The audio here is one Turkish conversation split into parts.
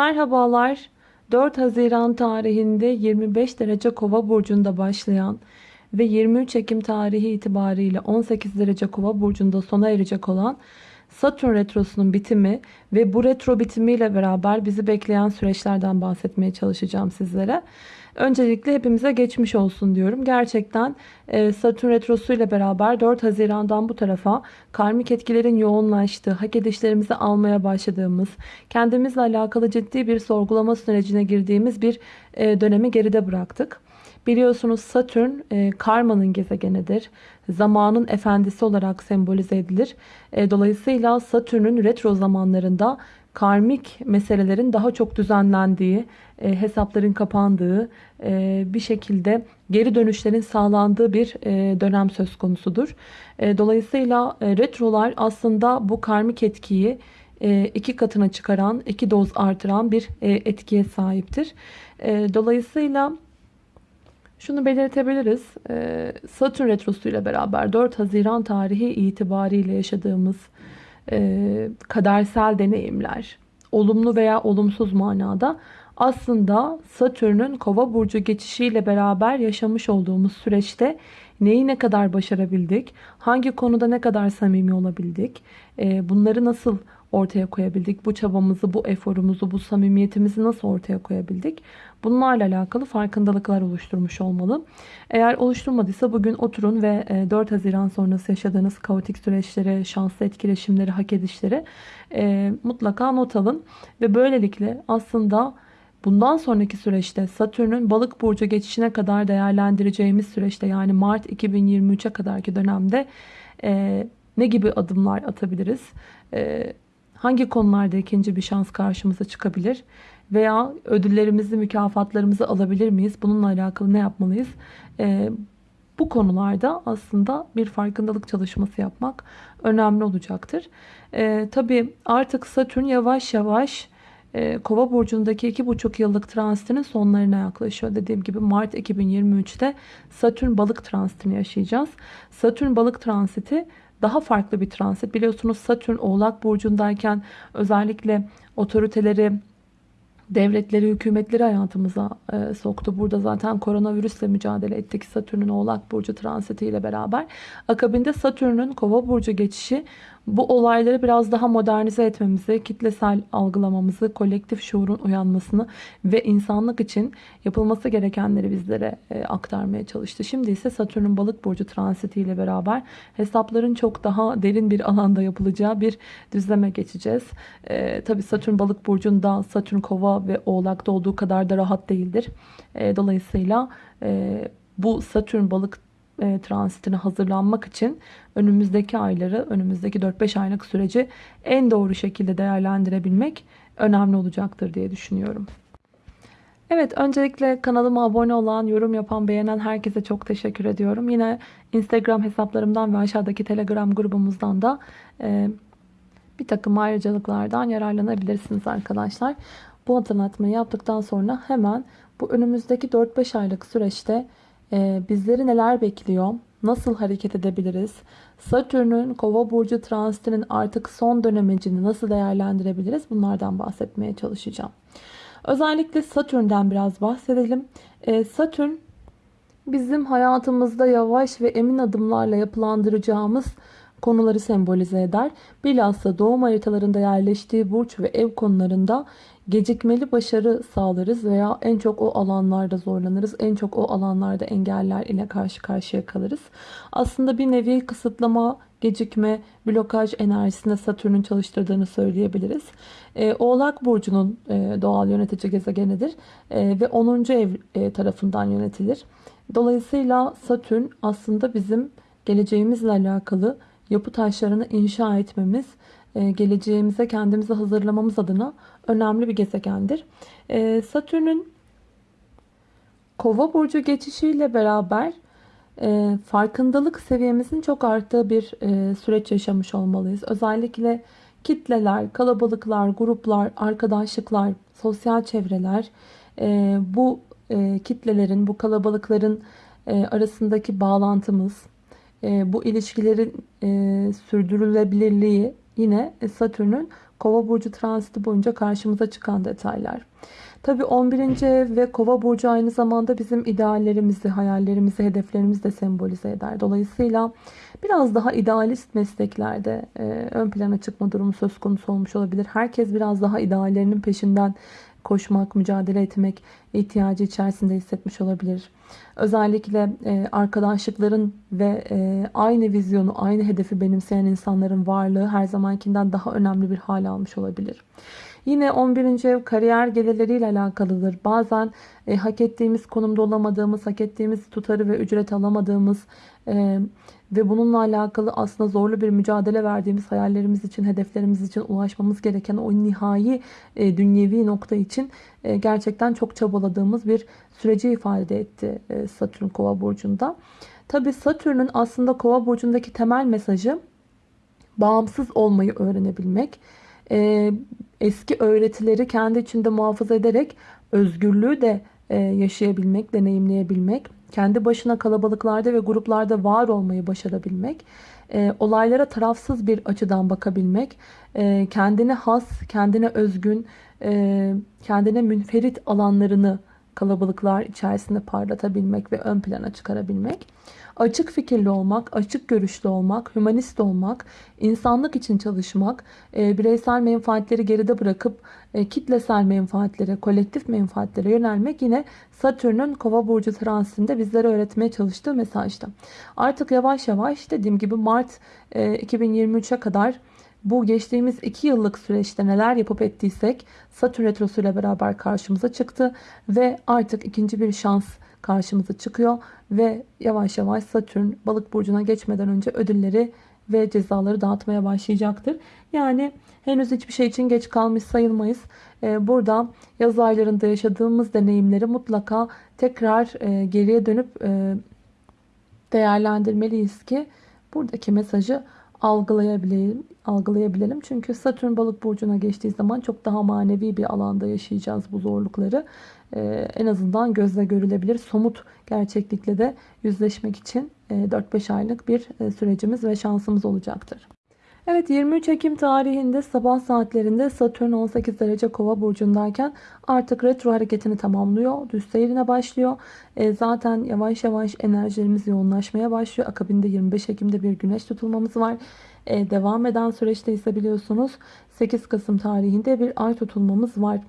Merhabalar. 4 Haziran tarihinde 25 derece kova burcunda başlayan ve 23 Ekim tarihi itibariyle 18 derece kova burcunda sona erecek olan Satürn retrosunun bitimi ve bu retro bitimiyle beraber bizi bekleyen süreçlerden bahsetmeye çalışacağım sizlere. Öncelikle hepimize geçmiş olsun diyorum. Gerçekten e, Satürn Retrosu ile beraber 4 Haziran'dan bu tarafa karmik etkilerin yoğunlaştığı, hak edişlerimizi almaya başladığımız, kendimizle alakalı ciddi bir sorgulama sürecine girdiğimiz bir e, dönemi geride bıraktık. Biliyorsunuz Satürn e, karmanın gezegenidir. Zamanın efendisi olarak sembolize edilir. Dolayısıyla Satürn'ün retro zamanlarında karmik meselelerin daha çok düzenlendiği, e, hesapların kapandığı, e, bir şekilde geri dönüşlerin sağlandığı bir e, dönem söz konusudur. Dolayısıyla retrolar aslında bu karmik etkiyi iki katına çıkaran, iki doz artıran bir etkiye sahiptir. Dolayısıyla şunu belirtebiliriz. Satürn retrosu ile beraber 4 Haziran tarihi itibariyle yaşadığımız kadersel deneyimler, olumlu veya olumsuz manada aslında Satürn'ün kova burcu geçişiyle beraber yaşamış olduğumuz süreçte neyi ne kadar başarabildik, hangi konuda ne kadar samimi olabildik, e, bunları nasıl ortaya koyabildik, bu çabamızı, bu eforumuzu, bu samimiyetimizi nasıl ortaya koyabildik, bunlarla alakalı farkındalıklar oluşturmuş olmalı. Eğer oluşturmadıysa bugün oturun ve 4 e, Haziran sonrası yaşadığınız kaotik süreçleri, şanslı etkileşimleri, hak edişleri e, mutlaka not alın ve böylelikle aslında Bundan sonraki süreçte Satürn'ün balık burcu geçişine kadar değerlendireceğimiz süreçte yani Mart 2023'e kadarki dönemde e, ne gibi adımlar atabiliriz? E, hangi konularda ikinci bir şans karşımıza çıkabilir? Veya ödüllerimizi, mükafatlarımızı alabilir miyiz? Bununla alakalı ne yapmalıyız? E, bu konularda aslında bir farkındalık çalışması yapmak önemli olacaktır. E, tabii artık Satürn yavaş yavaş ee, Kova burcundaki 2,5 yıllık transitinin sonlarına yaklaşıyor. Dediğim gibi Mart 2023'te Satürn balık transitini yaşayacağız. Satürn balık transiti daha farklı bir transit. Biliyorsunuz Satürn oğlak burcundayken özellikle otoriteleri, devletleri, hükümetleri hayatımıza e, soktu. Burada zaten koronavirüsle mücadele ettik Satürn'ün Oğlak Burcu transitiyle beraber. Akabinde Satürn'ün Kova Burcu geçişi bu olayları biraz daha modernize etmemizi, kitlesel algılamamızı, kolektif şuurun uyanmasını ve insanlık için yapılması gerekenleri bizlere e, aktarmaya çalıştı. Şimdi ise Satürn'ün balık burcu transitiyle beraber hesapların çok daha derin bir alanda yapılacağı bir düzleme geçeceğiz. E, Tabi Satürn balık burcunda Satürn kova ve oğlakta olduğu kadar da rahat değildir. E, dolayısıyla e, bu Satürn balık e, transitine hazırlanmak için önümüzdeki ayları, önümüzdeki 4-5 aylık süreci en doğru şekilde değerlendirebilmek önemli olacaktır diye düşünüyorum. Evet öncelikle kanalıma abone olan, yorum yapan, beğenen herkese çok teşekkür ediyorum. Yine Instagram hesaplarımdan ve aşağıdaki Telegram grubumuzdan da e, bir takım ayrıcalıklardan yararlanabilirsiniz arkadaşlar. Bu hatırlatmayı yaptıktan sonra hemen bu önümüzdeki 4-5 aylık süreçte e, bizleri neler bekliyor? Nasıl hareket edebiliriz? Satürn'ün kova burcu transitinin artık son dönemecini nasıl değerlendirebiliriz? Bunlardan bahsetmeye çalışacağım. Özellikle Satürn'den biraz bahsedelim. E, Satürn bizim hayatımızda yavaş ve emin adımlarla yapılandıracağımız konuları sembolize eder. Bilhassa doğum haritalarında yerleştiği burç ve ev konularında gecikmeli başarı sağlarız veya en çok o alanlarda zorlanırız. En çok o alanlarda engeller ile karşı karşıya kalırız. Aslında bir nevi kısıtlama, gecikme, blokaj enerjisinde Satürn'ün çalıştırdığını söyleyebiliriz. E, Oğlak Burcu'nun e, doğal yönetici gezegenidir e, ve 10. ev e, tarafından yönetilir. Dolayısıyla Satürn aslında bizim geleceğimizle alakalı yapı taşlarını inşa etmemiz, geleceğimize kendimizi hazırlamamız adına önemli bir gezegendir. E, Satürn'ün Kova burcu geçişiyle beraber e, farkındalık seviyemizin çok arttığı bir süreç yaşamış olmalıyız. Özellikle kitleler, kalabalıklar, gruplar, arkadaşlıklar, sosyal çevreler bu kitlelerin, bu kalabalıkların arasındaki bağlantımız, bu ilişkilerin sürdürülebilirliği yine Satürn'ün Kova burcu transiti boyunca karşımıza çıkan detaylar. Tabi 11. ev ve kova burcu aynı zamanda bizim ideallerimizi, hayallerimizi, hedeflerimizi de sembolize eder. Dolayısıyla biraz daha idealist mesleklerde e, ön plana çıkma durumu söz konusu olmuş olabilir. Herkes biraz daha ideallerinin peşinden koşmak, mücadele etmek ihtiyacı içerisinde hissetmiş olabilir. Özellikle e, arkadaşlıkların ve e, aynı vizyonu, aynı hedefi benimseyen insanların varlığı her zamankinden daha önemli bir hal almış olabilir. Yine 11. ev kariyer gelirleriyle alakalıdır. Bazen e, hak ettiğimiz konumda olamadığımız, hak ettiğimiz tutarı ve ücret alamadığımız e, ve bununla alakalı aslında zorlu bir mücadele verdiğimiz hayallerimiz için, hedeflerimiz için ulaşmamız gereken o nihai e, dünyevi nokta için e, gerçekten çok çabaladığımız bir süreci ifade etti e, Satürn Kova burcunda. Tabi Satürn'ün aslında Kova burcundaki temel mesajı bağımsız olmayı öğrenebilmek. E, eski öğretileri kendi içinde muhafaza ederek özgürlüğü de e, yaşayabilmek, deneyimleyebilmek, kendi başına kalabalıklarda ve gruplarda var olmayı başarabilmek, e, olaylara tarafsız bir açıdan bakabilmek, e, kendine has, kendine özgün, kendine münferit alanlarını kalabalıklar içerisinde parlatabilmek ve ön plana çıkarabilmek. Açık fikirli olmak, açık görüşlü olmak, hümanist olmak, insanlık için çalışmak, e, bireysel menfaatleri geride bırakıp e, kitlesel menfaatlere, kolektif menfaatlere yönelmek yine Satürn'ün Kova burcu transitinde bizlere öğretmeye çalıştığı mesajda. Artık yavaş yavaş dediğim gibi Mart 2023'e kadar bu geçtiğimiz 2 yıllık süreçte neler yapıp ettiysek Satürn Retrosu ile beraber karşımıza çıktı ve artık ikinci bir şans karşımıza çıkıyor ve yavaş yavaş Satürn balık burcuna geçmeden önce ödülleri ve cezaları dağıtmaya başlayacaktır. Yani henüz hiçbir şey için geç kalmış sayılmayız. Ee, burada yaz aylarında yaşadığımız deneyimleri mutlaka tekrar e, geriye dönüp e, değerlendirmeliyiz ki buradaki mesajı algılayabilelim, algılayabilelim. Çünkü Satürn balık burcuna geçtiği zaman çok daha manevi bir alanda yaşayacağız bu zorlukları. Ee, en azından gözle görülebilir somut gerçeklikle de yüzleşmek için 4-5 e, aylık bir e, sürecimiz ve şansımız olacaktır. Evet 23 Ekim tarihinde sabah saatlerinde Satürn 18 derece kova burcundayken artık retro hareketini tamamlıyor. Düz seyrine başlıyor. E, zaten yavaş yavaş enerjilerimiz yoğunlaşmaya başlıyor. Akabinde 25 Ekim'de bir güneş tutulmamız var. E, devam eden süreçte ise biliyorsunuz 8 Kasım tarihinde bir ay tutulmamız var.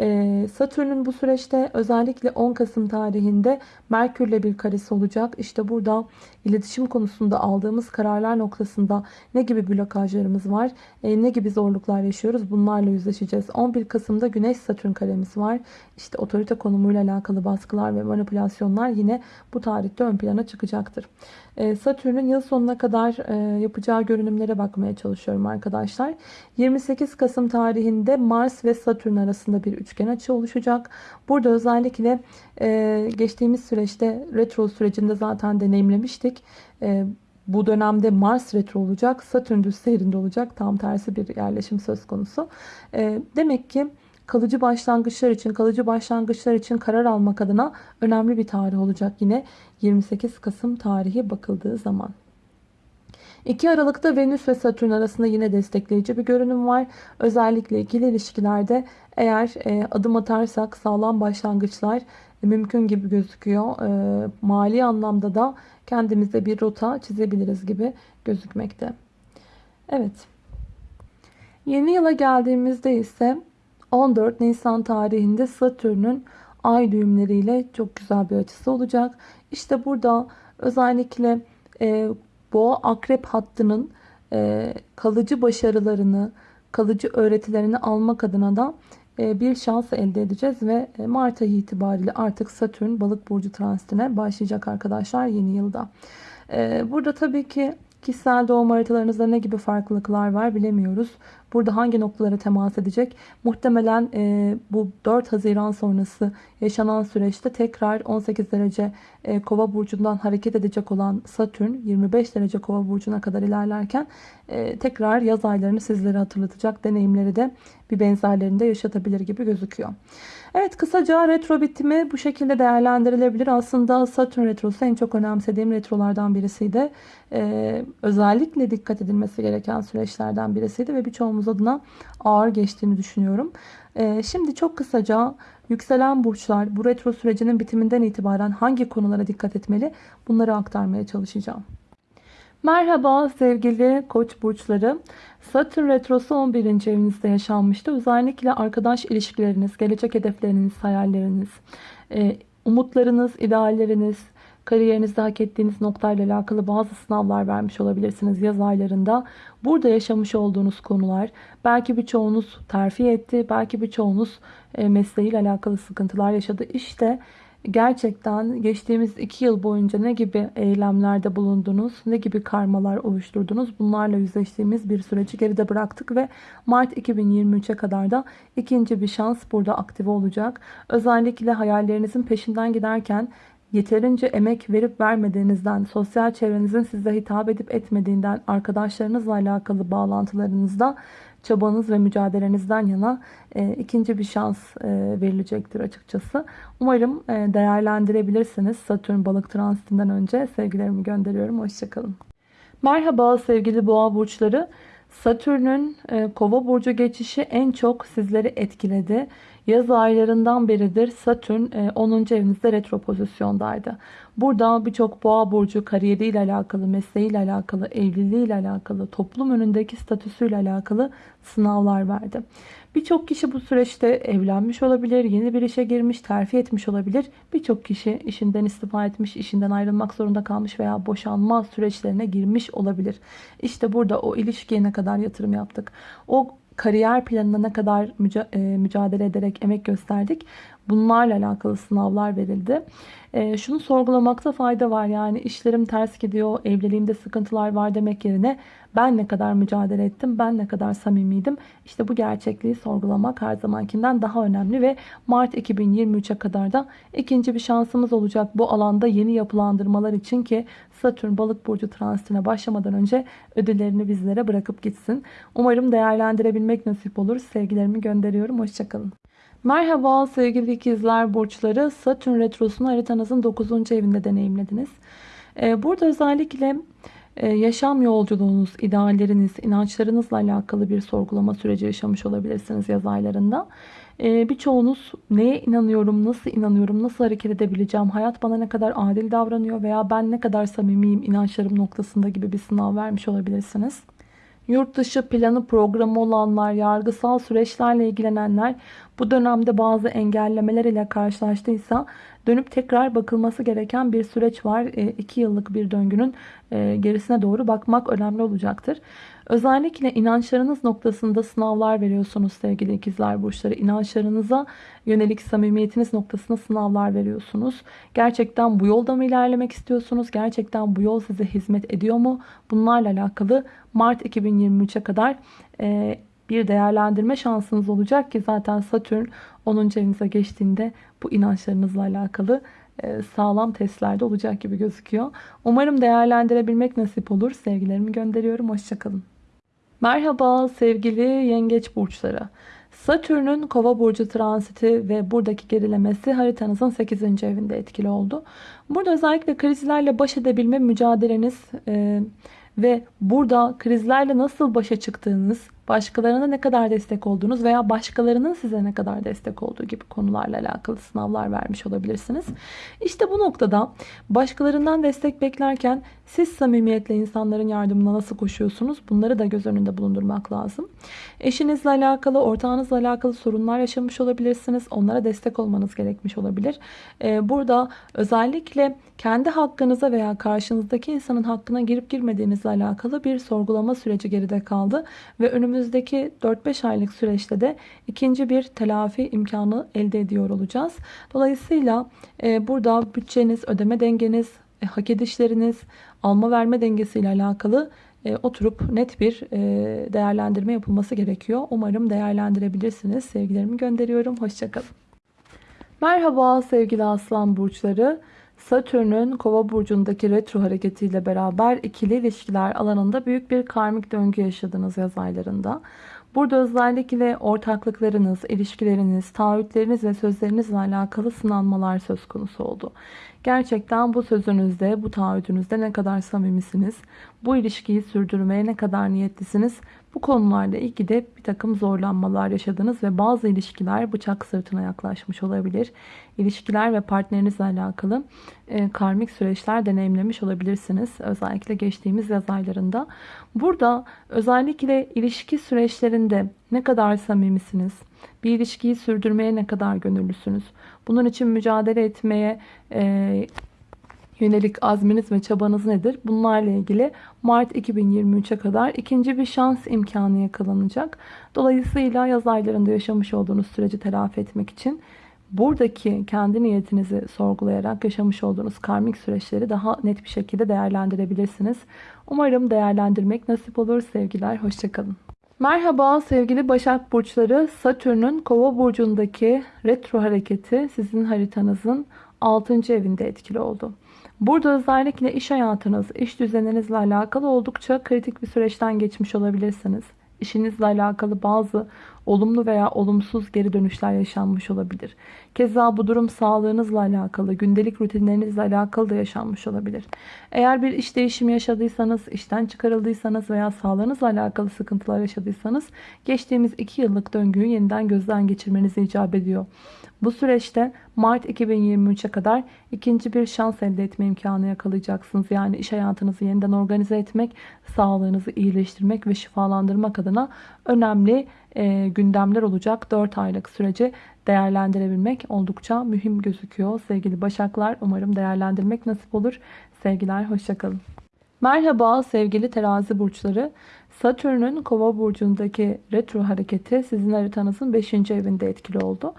Ee, Satürn'ün bu süreçte özellikle 10 Kasım tarihinde Merkür'le bir karesi olacak. İşte burada iletişim konusunda aldığımız kararlar noktasında ne gibi blokajlarımız var, e, ne gibi zorluklar yaşıyoruz bunlarla yüzleşeceğiz. 11 Kasım'da Güneş Satürn karemiz var. İşte otorite konumuyla alakalı baskılar ve manipülasyonlar yine bu tarihte ön plana çıkacaktır. Ee, Satürn'ün yıl sonuna kadar e, yapacağı görünümlere bakmaya çalışıyorum arkadaşlar. 28 Kasım tarihinde Mars ve Satürn arasında bir üçgen açı oluşacak. Burada özellikle e, geçtiğimiz süreçte retro sürecinde zaten deneyimlemiştik. E, bu dönemde Mars retro olacak, Satürn düz seyrinde olacak. Tam tersi bir yerleşim söz konusu. Demek ki kalıcı başlangıçlar için, kalıcı başlangıçlar için karar almak adına önemli bir tarih olacak yine 28 Kasım tarihi bakıldığı zaman. 2 Aralık'ta Venüs ve Satürn arasında yine destekleyici bir görünüm var. Özellikle ikili ilişkilerde eğer e, adım atarsak sağlam başlangıçlar mümkün gibi gözüküyor. E, mali anlamda da kendimize bir rota çizebiliriz gibi gözükmekte. Evet. Yeni yıla geldiğimizde ise 14 Nisan tarihinde Satürn'ün ay düğümleriyle çok güzel bir açısı olacak. İşte burada özellikle e, boğa akrep hattının e, kalıcı başarılarını, kalıcı öğretilerini almak adına da e, bir şans elde edeceğiz ve e, Mart ayı itibariyle artık Satürn balık burcu transitine başlayacak arkadaşlar yeni yılda. E, burada tabii ki Kişisel doğum haritalarınızda ne gibi farklılıklar var bilemiyoruz. Burada hangi noktalara temas edecek? Muhtemelen e, bu 4 Haziran sonrası yaşanan süreçte tekrar 18 derece e, kova burcundan hareket edecek olan Satürn 25 derece kova burcuna kadar ilerlerken e, tekrar yaz aylarını sizlere hatırlatacak deneyimleri de bir benzerlerinde yaşatabilir gibi gözüküyor. Evet kısaca retro bitimi bu şekilde değerlendirilebilir. Aslında Satürn retrosu en çok önemsediğim retrolardan birisiydi. Ee, özellikle dikkat edilmesi gereken süreçlerden birisiydi ve birçoğumuz adına ağır geçtiğini düşünüyorum. Ee, şimdi çok kısaca yükselen burçlar bu retro sürecinin bitiminden itibaren hangi konulara dikkat etmeli bunları aktarmaya çalışacağım. Merhaba sevgili koç burçları. Satürn retrosu 11. evinizde yaşanmıştı. Özellikle arkadaş ilişkileriniz, gelecek hedefleriniz, hayalleriniz, e, umutlarınız, idealleriniz, kariyerinizde hak ettiğiniz noktayla alakalı bazı sınavlar vermiş olabilirsiniz yaz aylarında. Burada yaşamış olduğunuz konular belki birçoğunuz terfi etti, belki birçoğunuz e, mesleğiyle alakalı sıkıntılar yaşadı. İşte gerçekten geçtiğimiz iki yıl boyunca ne gibi eylemlerde bulundunuz, ne gibi karmalar oluşturdunuz bunlarla yüzleştiğimiz bir süreci geride bıraktık ve Mart 2023'e kadar da ikinci bir şans burada aktive olacak. Özellikle hayallerinizin peşinden giderken yeterince emek verip vermediğinizden, sosyal çevrenizin size hitap edip etmediğinden, arkadaşlarınızla alakalı bağlantılarınızda çabanız ve mücadelenizden yana e, ikinci bir şans e, verilecektir açıkçası. Umarım e, değerlendirebilirsiniz Satürn balık transitinden önce. Sevgilerimi gönderiyorum. Hoşçakalın. Merhaba sevgili boğa burçları. Satürn'ün e, kova burcu geçişi en çok sizleri etkiledi. Yaz aylarından beridir Satürn 10. E, evinizde retro pozisyondaydı. Burada birçok boğa burcu kariyeriyle alakalı, mesleğiyle alakalı, evliliğiyle alakalı, toplum önündeki statüsüyle alakalı sınavlar verdi. Birçok kişi bu süreçte evlenmiş olabilir, yeni bir işe girmiş, terfi etmiş olabilir. Birçok kişi işinden istifa etmiş, işinden ayrılmak zorunda kalmış veya boşanma süreçlerine girmiş olabilir. İşte burada o ilişkiye ne kadar yatırım yaptık. O kariyer planına kadar e, mücadele ederek emek gösterdik. Bunlarla alakalı sınavlar verildi. E, şunu sorgulamakta fayda var. Yani işlerim ters gidiyor, evliliğimde sıkıntılar var demek yerine ben ne kadar mücadele ettim, ben ne kadar samimiydim. İşte bu gerçekliği sorgulamak her zamankinden daha önemli ve Mart 2023'e kadar da ikinci bir şansımız olacak bu alanda yeni yapılandırmalar için ki Satürn balık burcu transitine başlamadan önce ödüllerini bizlere bırakıp gitsin. Umarım değerlendirebilmek nasip olur. Sevgilerimi gönderiyorum. Hoşçakalın. Merhaba sevgili ikizler burçları. Satürn retrosunu haritanızın 9. evinde deneyimlediniz. Ee, burada özellikle e, yaşam yolculuğunuz, idealleriniz, inançlarınızla alakalı bir sorgulama süreci yaşamış olabilirsiniz yaz aylarında. Ee, birçoğunuz neye inanıyorum, nasıl inanıyorum, nasıl hareket edebileceğim, hayat bana ne kadar adil davranıyor veya ben ne kadar samimiyim inançlarım noktasında gibi bir sınav vermiş olabilirsiniz. Yurt dışı planı programı olanlar, yargısal süreçlerle ilgilenenler bu dönemde bazı engellemeler ile karşılaştıysa dönüp tekrar bakılması gereken bir süreç var. 2 yıllık bir döngünün e, gerisine doğru bakmak önemli olacaktır. Özellikle inançlarınız noktasında sınavlar veriyorsunuz sevgili ikizler burçları. İnançlarınıza yönelik samimiyetiniz noktasında sınavlar veriyorsunuz. Gerçekten bu yolda mı ilerlemek istiyorsunuz? Gerçekten bu yol size hizmet ediyor mu? Bunlarla alakalı Mart 2023'e kadar e, bir değerlendirme şansınız olacak ki zaten Satürn 10. evinize geçtiğinde bu inançlarınızla alakalı e, sağlam testlerde olacak gibi gözüküyor. Umarım değerlendirebilmek nasip olur. Sevgilerimi gönderiyorum. Hoşçakalın. Merhaba sevgili yengeç burçları. Satürn'ün kova burcu transiti ve buradaki gerilemesi haritanızın 8. evinde etkili oldu. Burada özellikle krizlerle baş edebilme mücadeleniz e, ve burada krizlerle nasıl başa çıktığınız, başkalarına ne kadar destek olduğunuz veya başkalarının size ne kadar destek olduğu gibi konularla alakalı sınavlar vermiş olabilirsiniz. İşte bu noktada başkalarından destek beklerken siz samimiyetle insanların yardımına nasıl koşuyorsunuz? Bunları da göz önünde bulundurmak lazım. Eşinizle alakalı, ortağınızla alakalı sorunlar yaşamış olabilirsiniz. Onlara destek olmanız gerekmiş olabilir. Ee, burada özellikle kendi hakkınıza veya karşınızdaki insanın hakkına girip girmediğinizle alakalı bir sorgulama süreci geride kaldı. Ve önümüzdeki 4-5 aylık süreçte de ikinci bir telafi imkanı elde ediyor olacağız. Dolayısıyla e, burada bütçeniz, ödeme dengeniz, e, hak edişleriniz, alma verme dengesiyle alakalı e, oturup net bir e, değerlendirme yapılması gerekiyor. Umarım değerlendirebilirsiniz. Sevgilerimi gönderiyorum. Hoşçakalın. Merhaba sevgili aslan burçları. Satürn'ün kova burcundaki retro hareketiyle beraber ikili ilişkiler alanında büyük bir karmik döngü yaşadınız yaz aylarında. Burada özellikle ortaklıklarınız, ilişkileriniz, taahhütleriniz ve sözlerinizle alakalı sınanmalar söz konusu oldu. Gerçekten bu sözünüzde, bu taahhütünüzde ne kadar samimisiniz, bu ilişkiyi sürdürmeye ne kadar niyetlisiniz Bu konularla ilgili bir takım zorlanmalar yaşadınız ve bazı ilişkiler bıçak sırtına yaklaşmış olabilir. İlişkiler ve partnerinizle alakalı e, karmik süreçler deneyimlemiş olabilirsiniz. Özellikle geçtiğimiz yaz aylarında. Burada özellikle ilişki süreçlerinde ne kadar samimisiniz? Bir ilişkiyi sürdürmeye ne kadar gönüllüsünüz? Bunun için mücadele etmeye e, yönelik azminiz ve çabanız nedir? Bunlarla ilgili Mart 2023'e kadar ikinci bir şans imkanı yakalanacak. Dolayısıyla yaz aylarında yaşamış olduğunuz süreci telafi etmek için buradaki kendi niyetinizi sorgulayarak yaşamış olduğunuz karmik süreçleri daha net bir şekilde değerlendirebilirsiniz. Umarım değerlendirmek nasip olur. Sevgiler, hoşçakalın. Merhaba sevgili Başak Burçları. Satürn'ün Kova Burcu'ndaki retro hareketi sizin haritanızın 6. evinde etkili oldu. Burada özellikle iş hayatınız, iş düzeninizle alakalı oldukça kritik bir süreçten geçmiş olabilirsiniz. İşinizle alakalı bazı olumlu veya olumsuz geri dönüşler yaşanmış olabilir. Keza bu durum sağlığınızla alakalı, gündelik rutinlerinizle alakalı da yaşanmış olabilir. Eğer bir iş değişimi yaşadıysanız, işten çıkarıldıysanız veya sağlığınızla alakalı sıkıntılar yaşadıysanız geçtiğimiz 2 yıllık döngüyü yeniden gözden geçirmenizi icap ediyor. Bu süreçte Mart 2023'e kadar ikinci bir şans elde etme imkanı yakalayacaksınız. Yani iş hayatınızı yeniden organize etmek, sağlığınızı iyileştirmek ve şifalandırmak adına önemli e, gündemler olacak 4 aylık süreci değerlendirebilmek oldukça mühim gözüküyor. Sevgili Başaklar umarım değerlendirmek nasip olur. Sevgiler hoşçakalın. Merhaba sevgili terazi burçları. Satürn'ün kova burcundaki retro hareketi sizin haritanızın 5. evinde etkili oldu.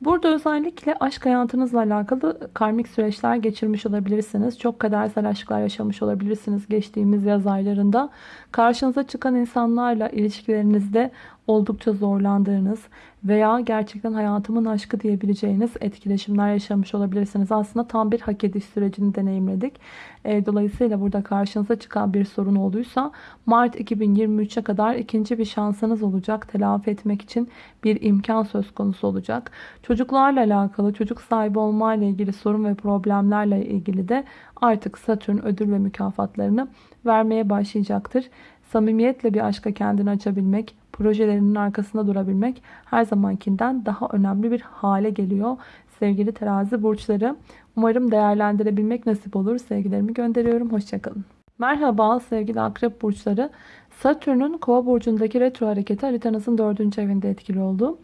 Burada özellikle aşk hayatınızla alakalı karmik süreçler geçirmiş olabilirsiniz. Çok kadersel aşklar yaşamış olabilirsiniz geçtiğimiz yaz aylarında. Karşınıza çıkan insanlarla ilişkilerinizde oldukça zorlandığınız veya gerçekten hayatımın aşkı diyebileceğiniz etkileşimler yaşamış olabilirsiniz. Aslında tam bir hak ediş sürecini deneyimledik. E, dolayısıyla burada karşınıza çıkan bir sorun olduysa Mart 2023'e kadar ikinci bir şansınız olacak. Telafi etmek için bir imkan söz konusu olacak. Çocuklarla alakalı, çocuk sahibi olma ile ilgili sorun ve problemlerle ilgili de artık Satürn ödül ve mükafatlarını vermeye başlayacaktır. Samimiyetle bir aşka kendini açabilmek, projelerinin arkasında durabilmek her zamankinden daha önemli bir hale geliyor. Sevgili terazi burçları umarım değerlendirebilmek nasip olur. Sevgilerimi gönderiyorum. Hoşçakalın. Merhaba sevgili akrep burçları. Satürn'ün kova burcundaki retro hareketi haritanızın dördüncü evinde etkili oldu.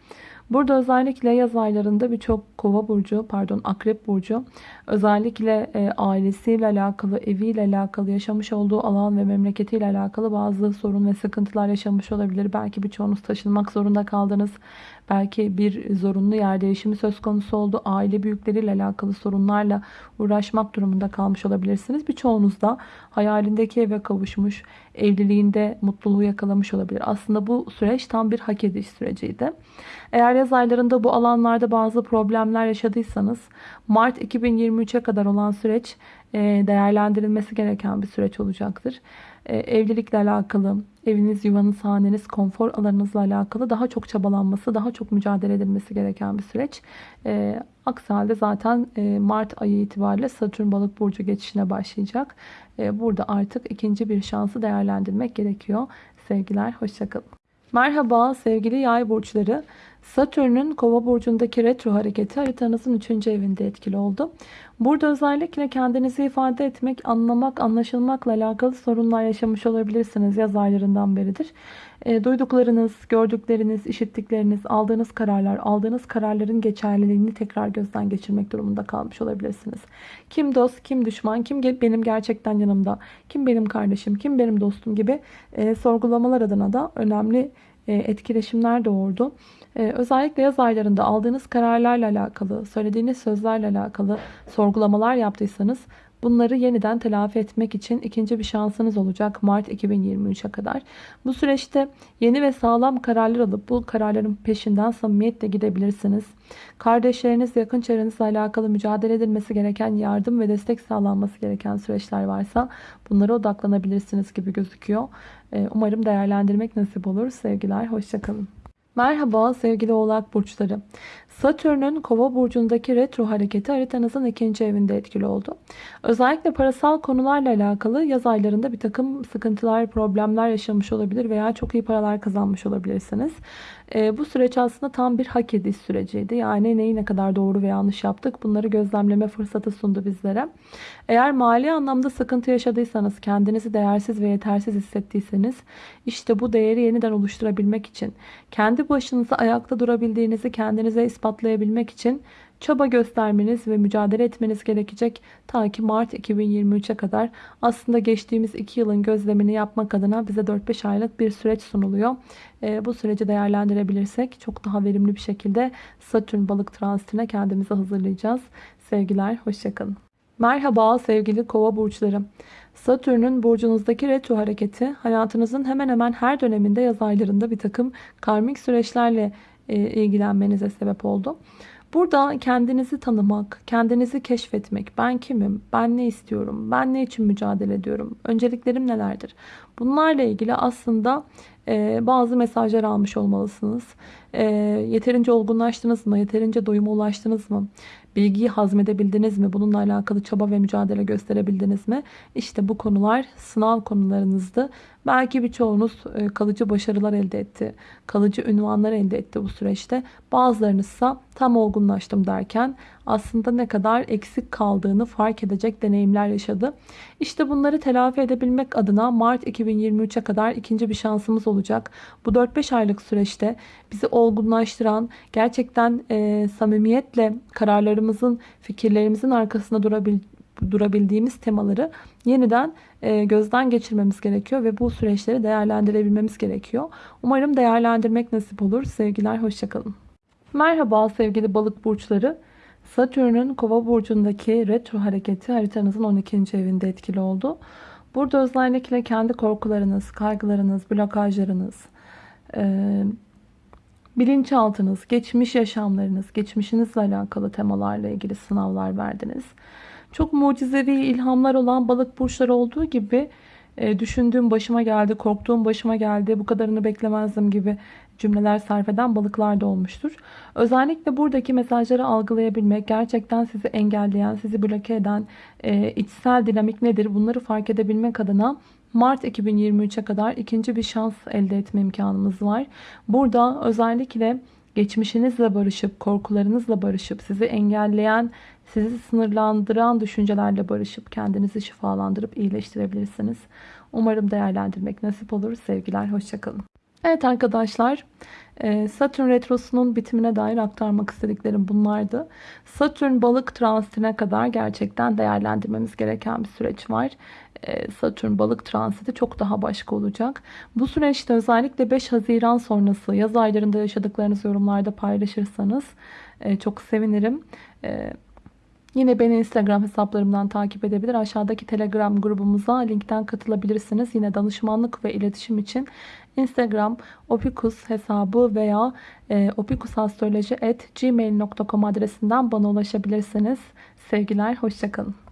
Burada özellikle yaz aylarında birçok kova burcu, pardon akrep burcu özellikle e, ailesiyle alakalı, eviyle alakalı, yaşamış olduğu alan ve memleketiyle alakalı bazı sorun ve sıkıntılar yaşamış olabilir. Belki birçoğunuz taşınmak zorunda kaldınız. Belki bir zorunlu yer değişimi söz konusu oldu. Aile büyükleriyle alakalı sorunlarla uğraşmak durumunda kalmış olabilirsiniz. Birçoğunuz da hayalindeki eve kavuşmuş, evliliğinde mutluluğu yakalamış olabilir. Aslında bu süreç tam bir hak ediş süreciydi. Eğer yaz aylarında bu alanlarda bazı problemler yaşadıysanız Mart 2023'e kadar olan süreç değerlendirilmesi gereken bir süreç olacaktır. E, evlilikle alakalı, eviniz, yuvanız, haneniz, konfor alanınızla alakalı daha çok çabalanması, daha çok mücadele edilmesi gereken bir süreç. E, aksi halde zaten Mart ayı itibariyle Satürn balık burcu geçişine başlayacak. Burada artık ikinci bir şansı değerlendirmek gerekiyor. Sevgiler, hoşçakalın. Merhaba sevgili yay burçları. Satürn'ün kova burcundaki retro hareketi haritanızın 3. evinde etkili oldu. Burada özellikle kendinizi ifade etmek, anlamak, anlaşılmakla alakalı sorunlar yaşamış olabilirsiniz. Yaz aylarından beridir. E, duyduklarınız, gördükleriniz, işittikleriniz, aldığınız kararlar, aldığınız kararların geçerliliğini tekrar gözden geçirmek durumunda kalmış olabilirsiniz. Kim dost, kim düşman, kim benim gerçekten yanımda, kim benim kardeşim, kim benim dostum gibi e, sorgulamalar adına da önemli e, etkileşimler doğurdu. Ee, özellikle yaz aylarında aldığınız kararlarla alakalı, söylediğiniz sözlerle alakalı sorgulamalar yaptıysanız bunları yeniden telafi etmek için ikinci bir şansınız olacak Mart 2023'e kadar. Bu süreçte yeni ve sağlam kararlar alıp bu kararların peşinden samimiyetle gidebilirsiniz. Kardeşleriniz, yakın çevrenizle alakalı mücadele edilmesi gereken yardım ve destek sağlanması gereken süreçler varsa bunlara odaklanabilirsiniz gibi gözüküyor. Ee, umarım değerlendirmek nasip olur. Sevgiler, hoşçakalın. Merhaba sevgili oğlak burçları. Satürn'ün kova burcundaki retro hareketi haritanızın ikinci evinde etkili oldu. Özellikle parasal konularla alakalı yaz aylarında bir takım sıkıntılar, problemler yaşamış olabilir veya çok iyi paralar kazanmış olabilirsiniz. E, bu süreç aslında tam bir hak ediş süreciydi. Yani neyi ne kadar doğru ve yanlış yaptık bunları gözlemleme fırsatı sundu bizlere. Eğer mali anlamda sıkıntı yaşadıysanız, kendinizi değersiz ve yetersiz hissettiyseniz işte bu değeri yeniden oluşturabilmek için, kendi başınıza ayakta durabildiğinizi kendinize ispatlayabilmek için çaba göstermeniz ve mücadele etmeniz gerekecek. Ta ki Mart 2023'e kadar aslında geçtiğimiz 2 yılın gözlemini yapmak adına bize 4-5 aylık bir süreç sunuluyor. E, bu süreci değerlendirebilirsek çok daha verimli bir şekilde Satürn balık transitine kendimizi hazırlayacağız. Sevgiler, hoşçakalın. Merhaba sevgili kova burçları. Satürn'ün burcunuzdaki retro hareketi hayatınızın hemen hemen her döneminde yaz aylarında bir takım karmik süreçlerle ilgilenmenize sebep oldu. Burada kendinizi tanımak, kendinizi keşfetmek, ben kimim, ben ne istiyorum, ben ne için mücadele ediyorum, önceliklerim nelerdir? Bunlarla ilgili aslında e, bazı mesajlar almış olmalısınız. E, yeterince olgunlaştınız mı, yeterince doyuma ulaştınız mı? Bilgiyi hazmedebildiniz mi? Bununla alakalı çaba ve mücadele gösterebildiniz mi? İşte bu konular sınav konularınızdı. Belki birçoğunuz e, kalıcı başarılar elde etti. Kalıcı ünvanlar elde etti bu süreçte. Bazılarınızsa tam olgunlaştım derken aslında ne kadar eksik kaldığını fark edecek deneyimler yaşadı. İşte bunları telafi edebilmek adına Mart 2023'e kadar ikinci bir şansımız olacak. Bu 4-5 aylık süreçte bizi olgunlaştıran, gerçekten e, samimiyetle kararlarımızın, fikirlerimizin arkasında durabil durabildiğimiz temaları yeniden e, gözden geçirmemiz gerekiyor ve bu süreçleri değerlendirebilmemiz gerekiyor. Umarım değerlendirmek nasip olur. Sevgiler, hoşçakalın. Merhaba sevgili balık burçları. Satürn'ün kova burcundaki retro hareketi haritanızın 12. evinde etkili oldu. Burada özellikle kendi korkularınız, kaygılarınız, blokajlarınız, e, bilinçaltınız, geçmiş yaşamlarınız, geçmişinizle alakalı temalarla ilgili sınavlar verdiniz. Çok mucizevi ilhamlar olan balık burçları olduğu gibi e, düşündüğüm başıma geldi, korktuğum başıma geldi, bu kadarını beklemezdim gibi cümleler sarf eden balıklar da olmuştur. Özellikle buradaki mesajları algılayabilmek, gerçekten sizi engelleyen, sizi bloke eden e, içsel dinamik nedir bunları fark edebilmek adına Mart 2023'e kadar ikinci bir şans elde etme imkanımız var. Burada özellikle geçmişinizle barışıp, korkularınızla barışıp, sizi engelleyen, sizi sınırlandıran düşüncelerle barışıp, kendinizi şifalandırıp iyileştirebilirsiniz. Umarım değerlendirmek nasip olur. Sevgiler, hoşçakalın. Evet arkadaşlar e, Satürn Retrosu'nun bitimine dair aktarmak istediklerim bunlardı. Satürn balık transitine kadar gerçekten değerlendirmemiz gereken bir süreç var. E, Satürn balık transiti çok daha başka olacak. Bu süreçte özellikle 5 Haziran sonrası yaz aylarında yaşadıklarınızı yorumlarda paylaşırsanız e, çok sevinirim. Yine beni Instagram hesaplarımdan takip edebilir. Aşağıdaki Telegram grubumuza linkten katılabilirsiniz. Yine danışmanlık ve iletişim için Instagram opikus hesabı veya e, opikusastroloji.gmail.com adresinden bana ulaşabilirsiniz. Sevgiler, hoşçakalın.